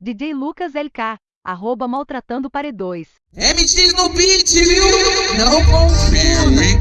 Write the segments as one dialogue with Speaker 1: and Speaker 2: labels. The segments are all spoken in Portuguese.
Speaker 1: DJ Lucas LK, arroba maltratando paredões.
Speaker 2: MX no beat, viu? Não
Speaker 3: confio, hein?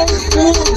Speaker 3: Música